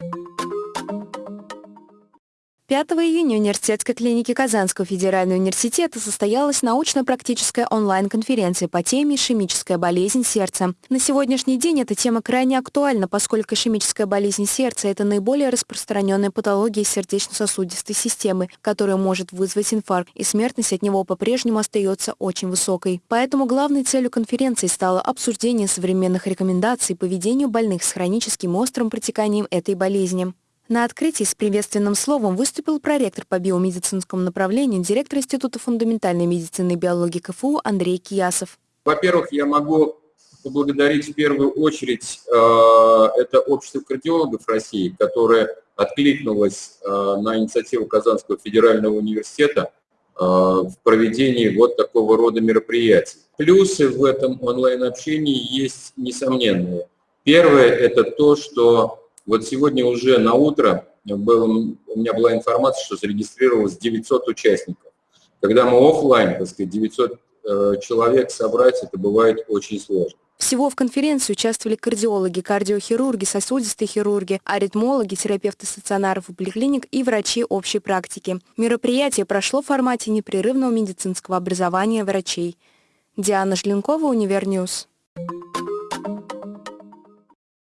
you 5 июня в университетской клинике Казанского федерального университета состоялась научно-практическая онлайн-конференция по теме «Ишемическая болезнь сердца». На сегодняшний день эта тема крайне актуальна, поскольку ишемическая болезнь сердца – это наиболее распространенная патология сердечно-сосудистой системы, которая может вызвать инфаркт, и смертность от него по-прежнему остается очень высокой. Поэтому главной целью конференции стало обсуждение современных рекомендаций по ведению больных с хроническим острым протеканием этой болезни. На открытии с приветственным словом выступил проректор по биомедицинскому направлению, директор Института фундаментальной медицины и биологии КФУ Андрей Киясов. Во-первых, я могу поблагодарить в первую очередь э, это общество кардиологов России, которое откликнулось э, на инициативу Казанского федерального университета э, в проведении вот такого рода мероприятий. Плюсы в этом онлайн-общении есть несомненные. Первое – это то, что вот сегодня уже на утро был, у меня была информация, что зарегистрировалось 900 участников. Когда мы офлайн, так сказать, 900 э, человек собрать, это бывает очень сложно. Всего в конференции участвовали кардиологи, кардиохирурги, сосудистые хирурги, аритмологи, терапевты стационаров и поликлиник и врачи общей практики. Мероприятие прошло в формате непрерывного медицинского образования врачей. Диана Жленкова, Универньюз.